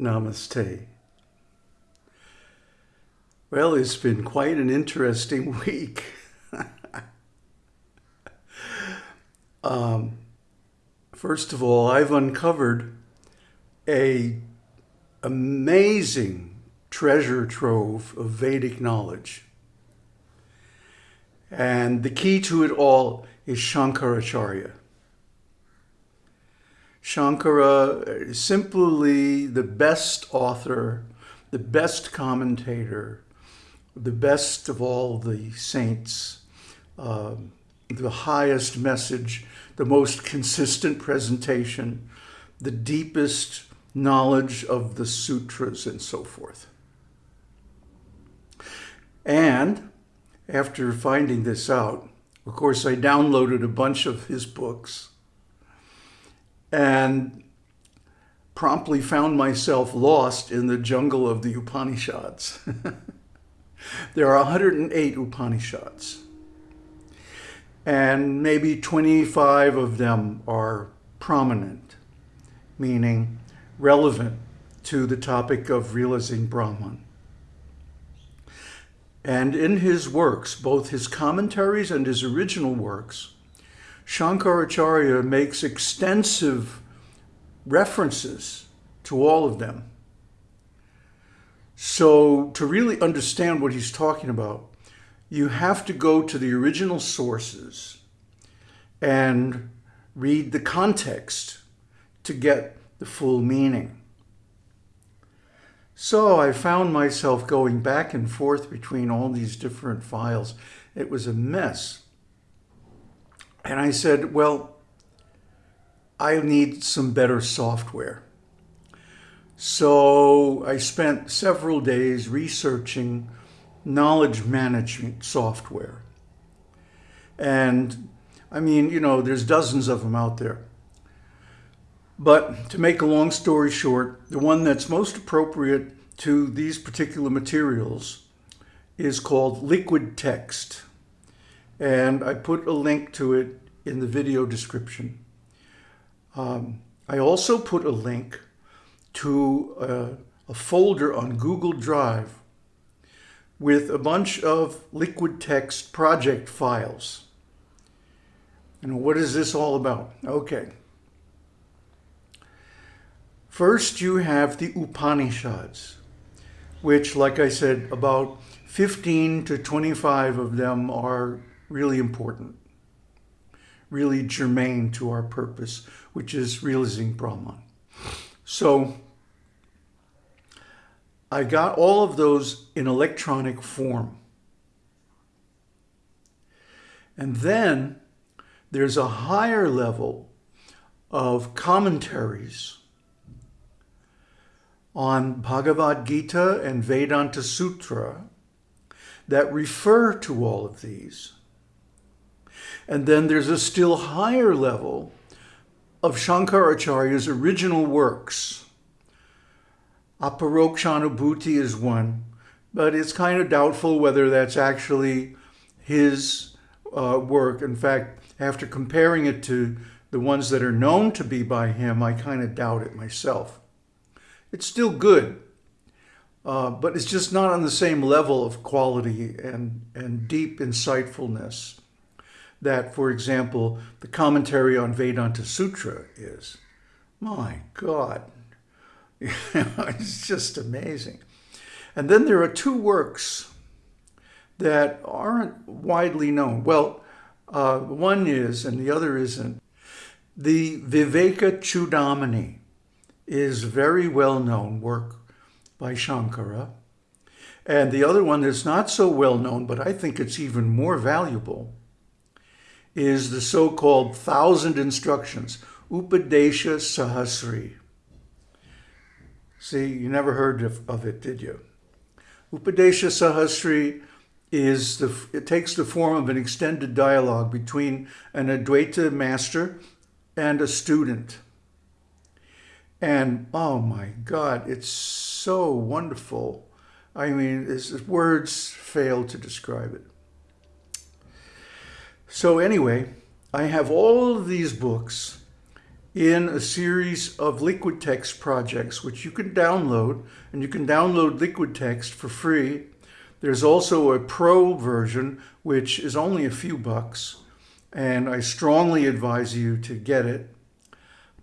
Namaste. Well, it's been quite an interesting week. um, first of all, I've uncovered a amazing treasure trove of Vedic knowledge. And the key to it all is Shankaracharya. Shankara is simply the best author, the best commentator, the best of all the saints, uh, the highest message, the most consistent presentation, the deepest knowledge of the sutras and so forth. And after finding this out, of course, I downloaded a bunch of his books and promptly found myself lost in the jungle of the Upanishads. there are 108 Upanishads, and maybe 25 of them are prominent, meaning relevant to the topic of realizing Brahman. And in his works, both his commentaries and his original works, Shankaracharya makes extensive references to all of them. So to really understand what he's talking about, you have to go to the original sources and read the context to get the full meaning. So I found myself going back and forth between all these different files. It was a mess. And I said, well, I need some better software. So I spent several days researching knowledge management software. And I mean, you know, there's dozens of them out there. But to make a long story short, the one that's most appropriate to these particular materials is called LiquidText and I put a link to it in the video description. Um, I also put a link to a, a folder on Google Drive with a bunch of LiquidText project files. And what is this all about? Okay. First, you have the Upanishads, which, like I said, about 15 to 25 of them are really important, really germane to our purpose, which is realizing Brahman. So I got all of those in electronic form. And then there's a higher level of commentaries on Bhagavad Gita and Vedanta Sutra that refer to all of these. And then there's a still higher level of Shankaracharya's original works. Aparokshanubhuti is one, but it's kind of doubtful whether that's actually his uh, work. In fact, after comparing it to the ones that are known to be by him, I kind of doubt it myself. It's still good, uh, but it's just not on the same level of quality and, and deep insightfulness that, for example, the commentary on Vedanta Sutra is. My God, it's just amazing. And then there are two works that aren't widely known. Well, uh, one is, and the other isn't. The Viveka Chudamani is a very well-known work by Shankara. And the other one that's not so well known, but I think it's even more valuable, is the so-called thousand instructions, Upadesha Sahasri. See, you never heard of, of it, did you? Upadesha Sahasri is the, it takes the form of an extended dialogue between an Advaita master and a student. And oh my God, it's so wonderful. I mean, words fail to describe it. So anyway, I have all of these books in a series of LiquidText projects, which you can download, and you can download LiquidText for free. There's also a pro version, which is only a few bucks, and I strongly advise you to get it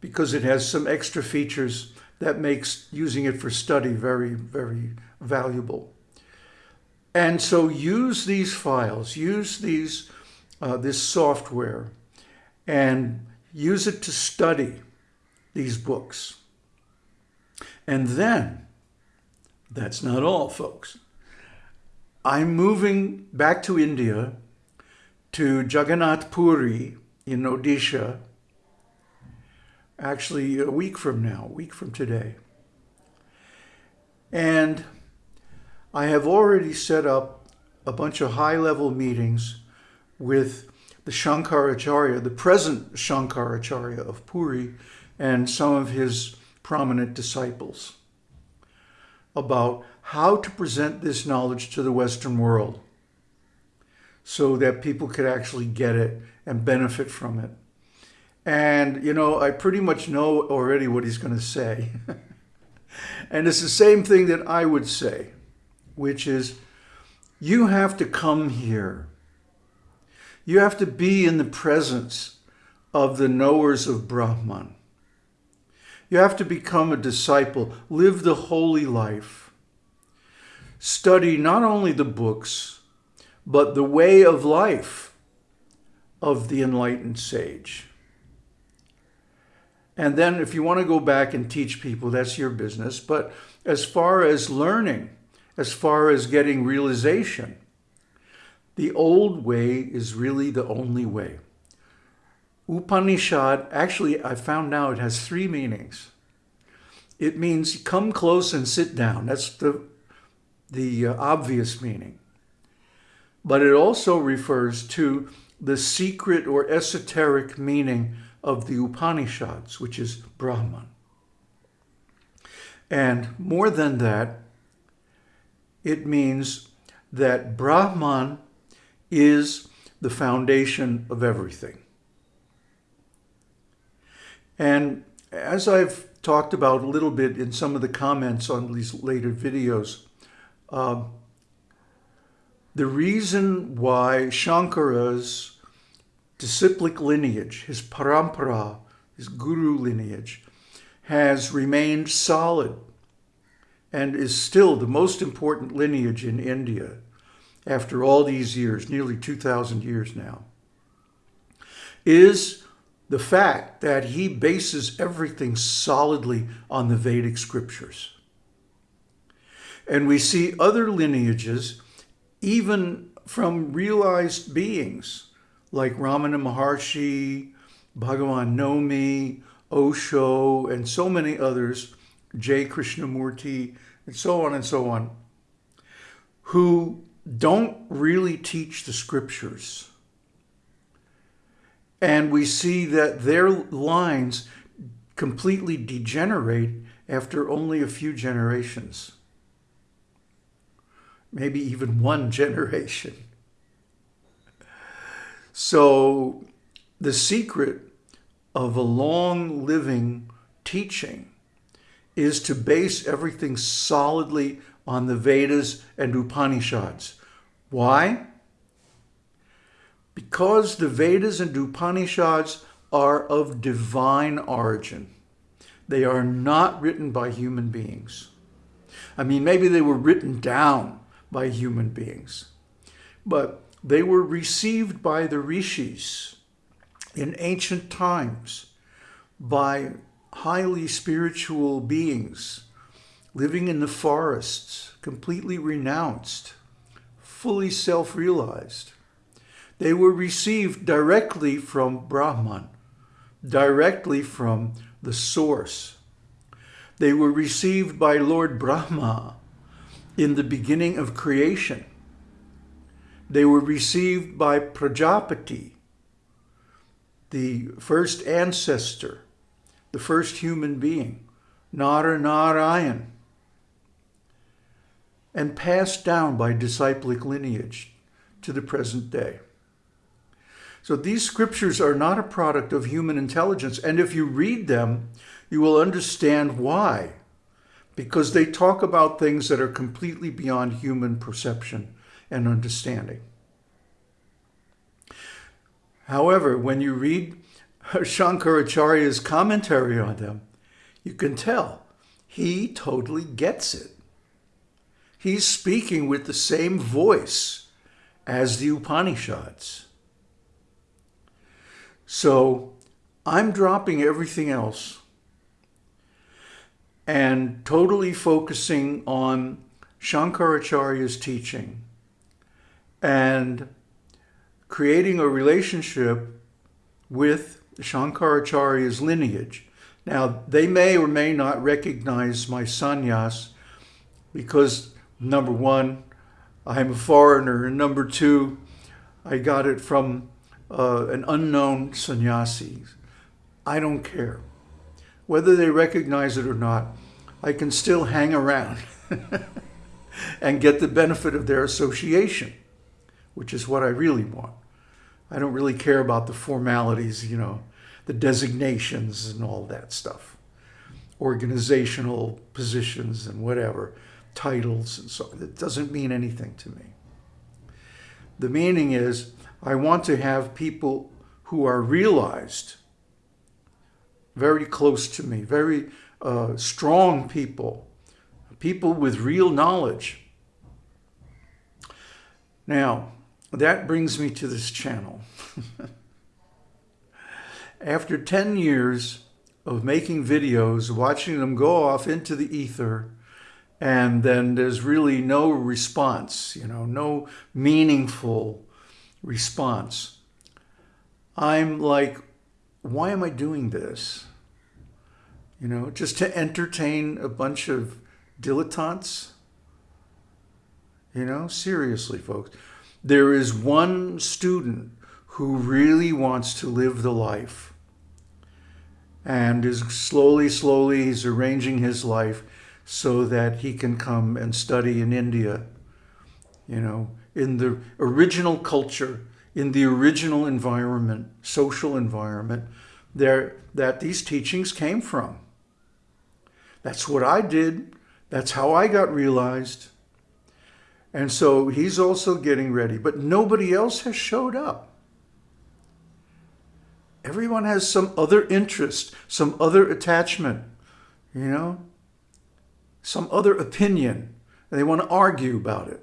because it has some extra features that makes using it for study very, very valuable. And so use these files, use these, uh, this software, and use it to study these books. And then, that's not all, folks. I'm moving back to India, to Jagannath Puri in Odisha, actually a week from now, a week from today. And I have already set up a bunch of high-level meetings with the Shankaracharya, the present Shankaracharya of Puri, and some of his prominent disciples about how to present this knowledge to the Western world so that people could actually get it and benefit from it. And, you know, I pretty much know already what he's going to say. and it's the same thing that I would say, which is you have to come here you have to be in the presence of the knowers of Brahman. You have to become a disciple, live the holy life. Study not only the books, but the way of life of the enlightened sage. And then if you want to go back and teach people, that's your business. But as far as learning, as far as getting realization, the old way is really the only way. Upanishad, actually, I found now it has three meanings. It means come close and sit down. That's the, the uh, obvious meaning. But it also refers to the secret or esoteric meaning of the Upanishads, which is Brahman. And more than that, it means that Brahman is the foundation of everything. And as I've talked about a little bit in some of the comments on these later videos, uh, the reason why Shankara's disciplic lineage, his parampara, his guru lineage, has remained solid and is still the most important lineage in India after all these years, nearly 2,000 years now, is the fact that he bases everything solidly on the Vedic scriptures. And we see other lineages, even from realized beings like Ramana Maharshi, Bhagavan Nomi, Osho, and so many others, J. Krishnamurti, and so on and so on, who don't really teach the scriptures. And we see that their lines completely degenerate after only a few generations. Maybe even one generation. So the secret of a long living teaching is to base everything solidly on the Vedas and Upanishads. Why? Because the Vedas and Upanishads are of divine origin. They are not written by human beings. I mean, maybe they were written down by human beings, but they were received by the rishis in ancient times by highly spiritual beings living in the forests, completely renounced, fully self-realized. They were received directly from Brahman, directly from the source. They were received by Lord Brahma in the beginning of creation. They were received by Prajapati, the first ancestor, the first human being, Nara Narayan and passed down by disciplic lineage to the present day. So these scriptures are not a product of human intelligence. And if you read them, you will understand why. Because they talk about things that are completely beyond human perception and understanding. However, when you read Shankaracharya's commentary on them, you can tell he totally gets it. He's speaking with the same voice as the Upanishads. So I'm dropping everything else and totally focusing on Shankaracharya's teaching and creating a relationship with Shankaracharya's lineage. Now, they may or may not recognize my sannyas because, number one, I'm a foreigner, and number two, I got it from uh, an unknown sannyasi. I don't care. Whether they recognize it or not, I can still hang around and get the benefit of their association, which is what I really want. I don't really care about the formalities, you know, the designations and all that stuff, organizational positions and whatever, titles and so it doesn't mean anything to me. The meaning is I want to have people who are realized very close to me, very uh, strong people, people with real knowledge. Now, that brings me to this channel. After 10 years of making videos, watching them go off into the ether, and then there's really no response, you know, no meaningful response. I'm like, why am I doing this? You know, just to entertain a bunch of dilettantes? You know, seriously, folks. There is one student who really wants to live the life and is slowly, slowly, he's arranging his life so that he can come and study in India, you know, in the original culture, in the original environment, social environment, there that these teachings came from. That's what I did. That's how I got realized. And so he's also getting ready, but nobody else has showed up. Everyone has some other interest, some other attachment, you know, some other opinion, and they want to argue about it.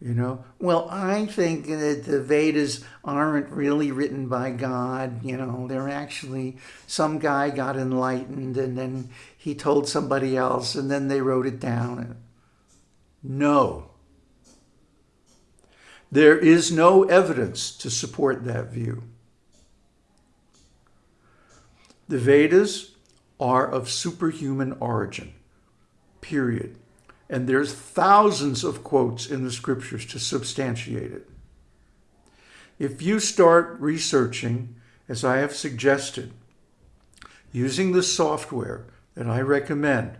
You know, well, I think that the Vedas aren't really written by God. You know, they're actually some guy got enlightened and then he told somebody else and then they wrote it down. No. There is no evidence to support that view. The Vedas are of superhuman origin, period. And there's thousands of quotes in the scriptures to substantiate it. If you start researching, as I have suggested, using the software that I recommend,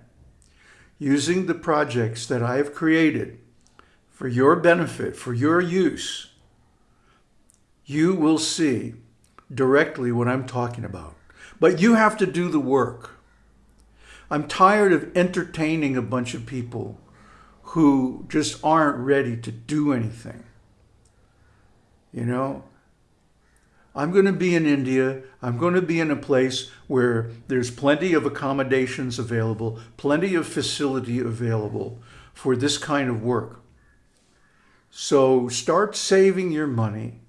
using the projects that I have created for your benefit, for your use, you will see directly what I'm talking about. But you have to do the work. I'm tired of entertaining a bunch of people who just aren't ready to do anything. You know, I'm going to be in India. I'm going to be in a place where there's plenty of accommodations available, plenty of facility available for this kind of work. So start saving your money.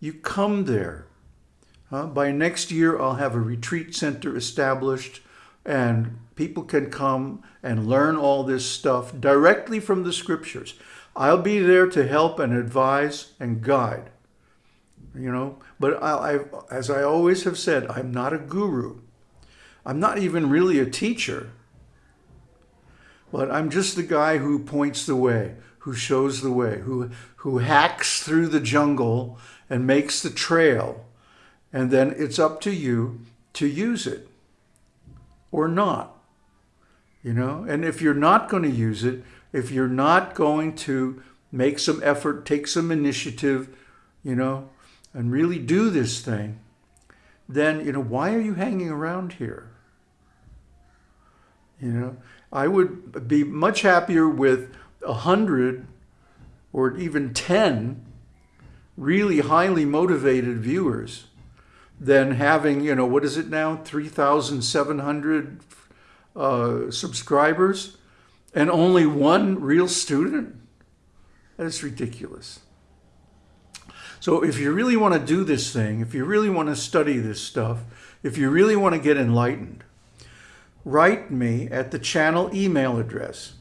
You come there. Uh, by next year, I'll have a retreat center established and people can come and learn all this stuff directly from the scriptures. I'll be there to help and advise and guide, you know, but I, I, as I always have said, I'm not a guru. I'm not even really a teacher, but I'm just the guy who points the way, who shows the way, who, who hacks through the jungle and makes the trail. And then it's up to you to use it or not. You know, and if you're not going to use it, if you're not going to make some effort, take some initiative, you know, and really do this thing, then, you know, why are you hanging around here? You know, I would be much happier with a hundred or even 10 really highly motivated viewers than having, you know, what is it now, 3,700 uh, subscribers and only one real student? That's ridiculous. So if you really want to do this thing, if you really want to study this stuff, if you really want to get enlightened, write me at the channel email address.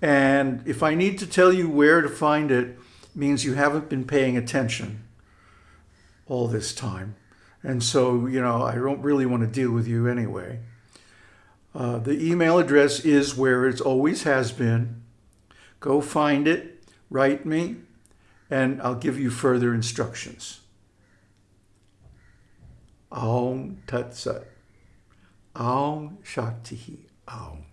And if I need to tell you where to find it, means you haven't been paying attention all this time. And so, you know, I don't really want to deal with you anyway. Uh, the email address is where it always has been. Go find it, write me, and I'll give you further instructions. Aum Tat Sat. Aum Shakti Aum.